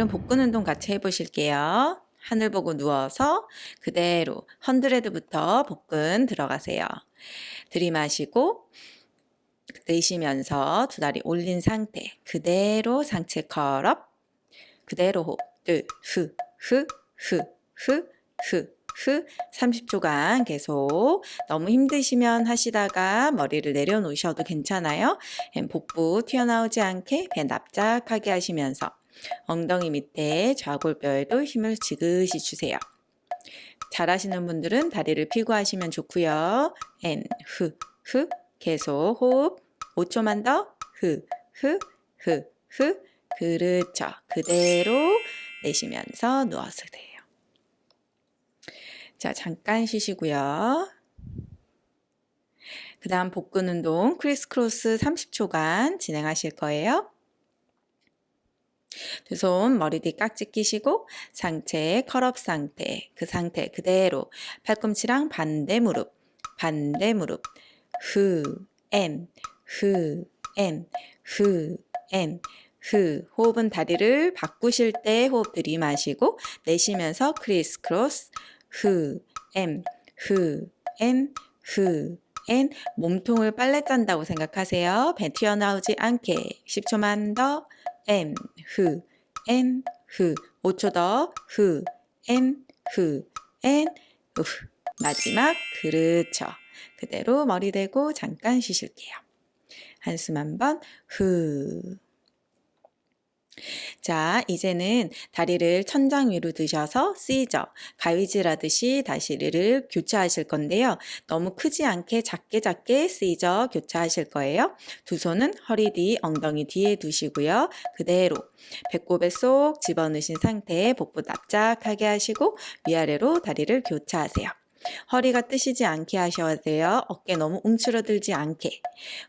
오늘은 복근 운동 같이 해보실게요. 하늘 보고 누워서 그대로 헌드레드부터 복근 들어가세요. 들이마시고 내쉬면서 두 다리 올린 상태 그대로 상체 컬업 그대로 호흡 둘후후후후후 30초간 계속 너무 힘드시면 하시다가 머리를 내려놓으셔도 괜찮아요. 복부 튀어나오지 않게 배 납작하게 하시면서 엉덩이 밑에 좌골뼈에도 힘을 지그시 주세요. 잘하시는 분들은 다리를 피고 하시면 좋고요. 엔, 후, 후 계속 호흡 5초만 더 후, 후, 후, 후 그렇죠. 그대로 내쉬면서 누워서 돼요. 자, 잠깐 쉬시고요. 그 다음 복근 운동 criss cross 30초간 진행하실 거예요. 두 손 머리 뒤 깍지 끼시고 상체 curl up 상태 그 상태 그대로 팔꿈치랑 반대 무릎 반대 무릎. 후엔 후엔 후엔 후 호흡은 다리를 바꾸실 때 호흡 들이마시고 내쉬면서 criss cross. 후 엠 후엔 후엔 몸통을 빨래 짠다고 생각하세요. 배 튀어나오지 않게. 10초만 더 M 후 M 후 5초 더후 M 후 N 후 마지막 그렇죠. 그대로 머리 대고 잠깐 쉬실게요. 한숨 한번 후 자, 이제는 다리를 천장 위로 드셔서 시저, 가위질하듯이 다시 를 교차하실 건데요. 너무 크지 않게 작게 작게 시저 교차하실 거예요. 두 손은 허리 뒤, 엉덩이 뒤에 두시고요. 그대로 배꼽에 쏙 집어넣으신 상태에 복부 납작하게 하시고 위아래로 다리를 교차하세요. 허리가 뜨시지 않게 하셔야 돼요. 어깨 너무 움츠러들지 않게.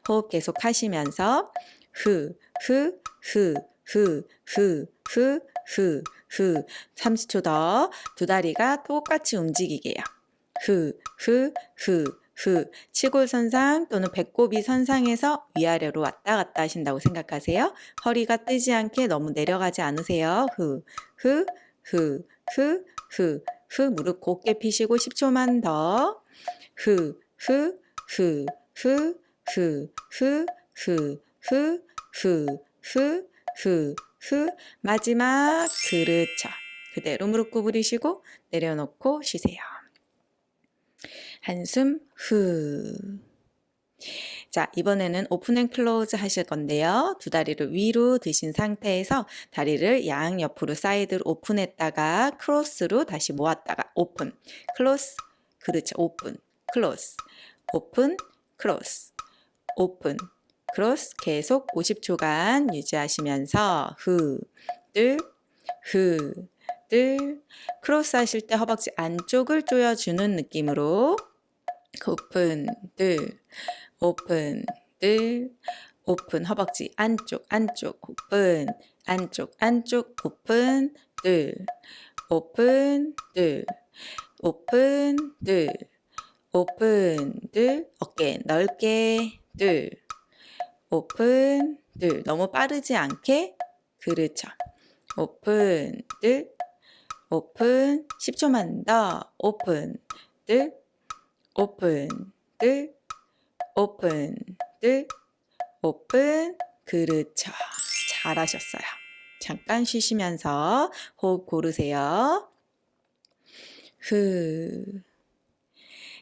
호흡 계속 하시면서 후, 후, 후, 후, 후, 후, 후, 후. 30초 더. 두 다리가 똑같이 움직이게요. 후, 후, 후, 후. 치골선상 또는 배꼽이 선상에서 위아래로 왔다 갔다 하신다고 생각하세요. 허리가 뜨지 않게 너무 내려가지 않으세요. 후, 후, 후, 후, 후, 후. 무릎 곧게 피시고 10초만 더. 후, 후, 후, 후, 후, 후, 후, 후, 후, 후, 후, 후, 마지막 그렇죠. 그대로 무릎 구부리시고 내려놓고 쉬세요. 한숨 후. 자, 이번에는 open and close 하실 건데요. 두 다리를 위로 드신 상태에서 다리를 양옆으로 사이드로 open했다가 cross로 다시 모았다가 오픈, close, 그렇죠. open, close, open, cross, open, cross 계속 50초간 유지하시면서 후, 들, 후, 들 cross 하실 때 허벅지 안쪽을 조여주는 느낌으로 오픈, 들, 오픈, 들, 오픈 허벅지 안쪽, 안쪽, 오픈, 안쪽, 안쪽, 오픈, 들, 오픈, 들, 오픈, 들, 오픈, 들, 어깨 넓게, 들, 오픈, 들. 너무 빠르지 않게. 그렇죠. 오픈, 들. 오픈. 10초만 더. 오픈, 들. 오픈, 들. 오픈, 들. 오픈. 그렇죠. 잘하셨어요. 잠깐 쉬시면서 호흡 고르세요. 후.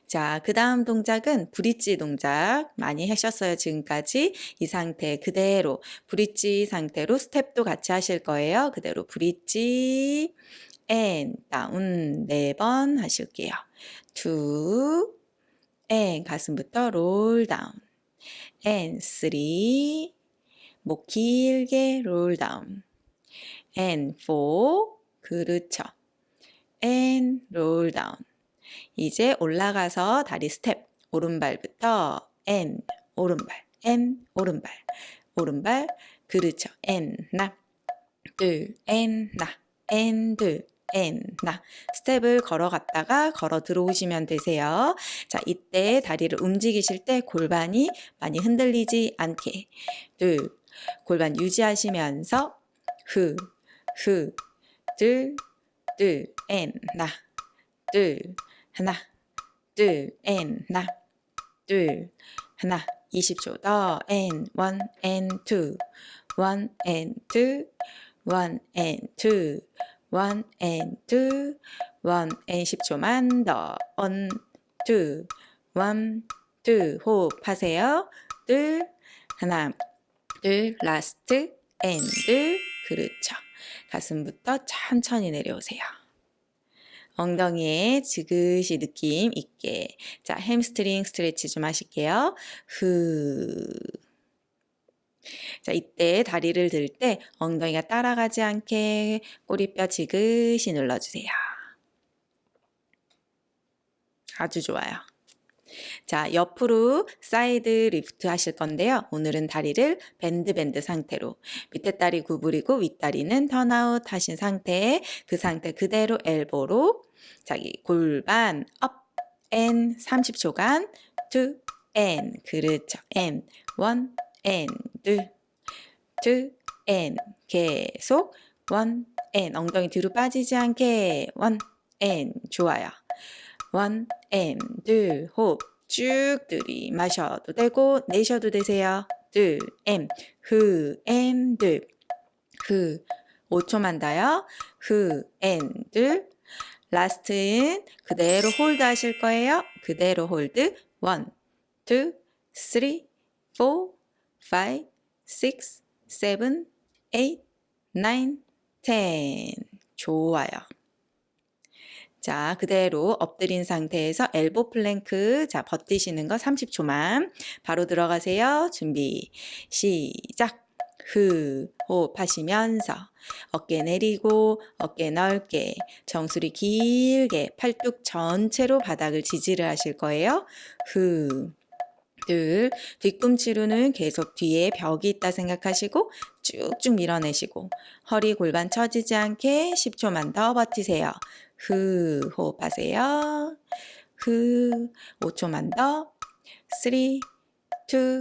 자, 그 다음 동작은 bridge 동작 많이 하셨어요, 지금까지. 이 상태 그대로 bridge 상태로 스텝도 같이 하실 거예요. 그대로 bridge, and, down 네 번 하실게요. two, and, 가슴부터 roll down, and, three, 목 길게 roll down, and, four, 그렇죠. and, roll down, 이제 올라가서 다리 스텝 오른발부터 and 오른발 and 오른발 오른발 그렇죠. and 나둘 and 나. and 둘 and 나. 스텝을 걸어갔다가 걸어 들어오시면 되세요. 자 이때 다리를 움직이실 때 골반이 많이 흔들리지 않게. 둘 골반 유지하시면서 후 후, 둘, 둘, and, 나, 둘, 하나, 둘, and, 나, 둘, 하나, 20초. 더, and, one, and, two, one, and, two, one, and, two, one, and, two, one, and 10초만 더, one, two, one, two, 호흡하세요. 둘, 하나, 둘, last, and, 둘, 그렇죠. 가슴부터 천천히 내려오세요. 엉덩이에 지그시 느낌 있게. 자, hamstring stretch 좀 하실게요. 후. 자, 이때 다리를 들 때 엉덩이가 따라가지 않게 꼬리뼈 지그시 눌러주세요. 아주 좋아요. 자, 옆으로 side lift 하실 건데요. 오늘은 다리를 bend bend 상태로 밑에 다리 구부리고 윗다리는 turnout 하신 상태에 그 상태 그대로 elbow로 자기 골반 up, and 30초간 two, and 그렇죠. and one, and 둘, two, and 계속 one, and 엉덩이 뒤로 빠지지 않게. 원, 앤 좋아요. 원, 앤, 둘, 호흡 쭉 들이마셔도 되고 내셔도 되세요. 둘, 앤, 후, 앤, 둘, 후, 5초만 더요. 후, and, 둘, last는 그대로 hold 하실 거예요. 그대로 hold. one, two, three, four, five, six, seven, eight, nine, ten. 좋아요. 자, 그대로 엎드린 상태에서 elbow plank. 자, 버티시는 거 30초만. 바로 들어가세요. 준비. 시작. 후, 호흡하시면서 어깨 내리고 어깨 넓게 정수리 길게 팔뚝 전체로 바닥을 지지를 하실 거예요. 후, 둘, 뒤꿈치로는 계속 뒤에 벽이 있다 생각하시고 쭉쭉 밀어내시고 허리 골반 처지지 않게 10초만 더 버티세요. 후, 호흡하세요. 후, 5초만 더. 3, 2, 1.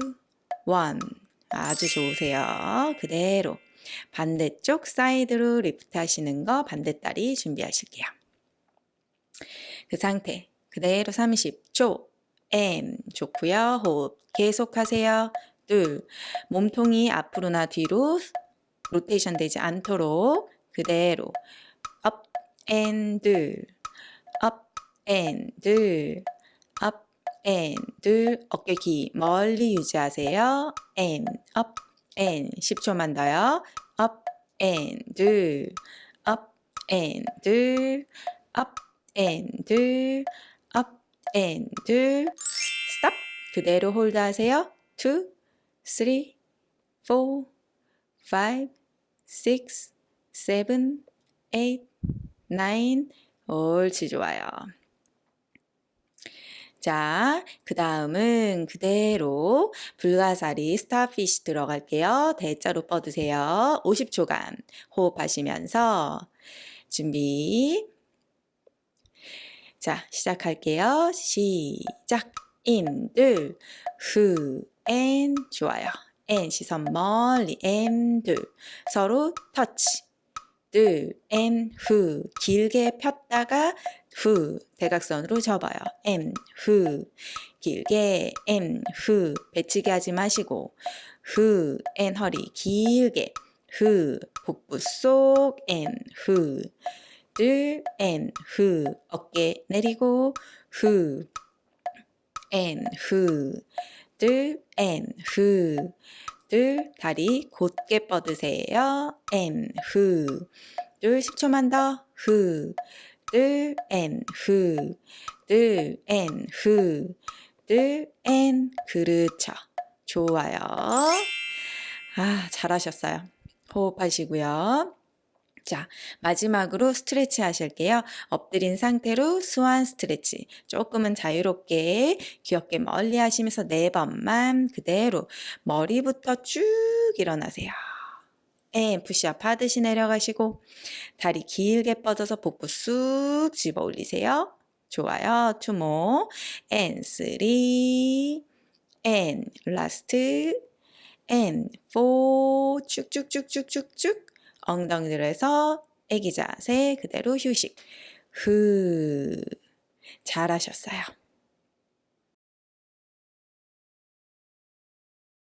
아주 좋으세요. 그대로. 반대쪽 side로 lift 하시는 거 반대다리 준비하실게요. 그 상태 그대로 30초 and 좋고요. 호흡 계속하세요. 둘 몸통이 앞으로나 뒤로 로테이션 되지 않도록 그대로 up and 둘, up and 둘, up and 둘, 어깨 귀 멀리 유지하세요. and, up, and 10초만 더요. up, and 둘, up, and 둘, up, and 둘, up, and 둘, stop. 그대로 hold 하세요. 2, 3, 4, 5, 6, 7, 8, 9. 옳지 좋아요. 자, 그 다음은 그대로 불가사리 starfish 들어갈게요. 대자로 뻗으세요. 50초간 호흡하시면서 준비. 자, 시작할게요. 시작. 인, 둘, 후, 앤, 좋아요. 앤, 시선 멀리, 앤, 둘. 서로 터치. 둘, and, 후. 길게 폈다가 후. 대각선으로 접어요. 앤, 후. 길게, 앤, 후. 배치기 하지 마시고. 후, and, 허리 길게. 후. 복부 쏙, and, 후. 둘, and, 후. 어깨 내리고, 후. 앤, 후. 둘, 앤, 후. 둘, 다리 곧게 뻗으세요. and, 후. 둘, 10초만 더. 후. 둘, 앤, 후. 둘, 앤, 후. 둘, 앤. 그렇죠. 좋아요. 아, 잘하셨어요. 호흡하시고요. 자, 마지막으로 stretch 하실게요. 엎드린 상태로 swan stretch. 조금은 자유롭게 귀 어깨 멀리 하시면서 네 번만 그대로 머리부터 쭉 일어나세요. and 푸시업 하듯이 내려가시고 다리 길게 뻗어서 복부 쑥 집어 올리세요. 좋아요. two more and three and last and four 쭉쭉쭉쭉쭉쭉 엉덩이 들어서 애기 자세 그대로 휴식. 흐. 잘하셨어요.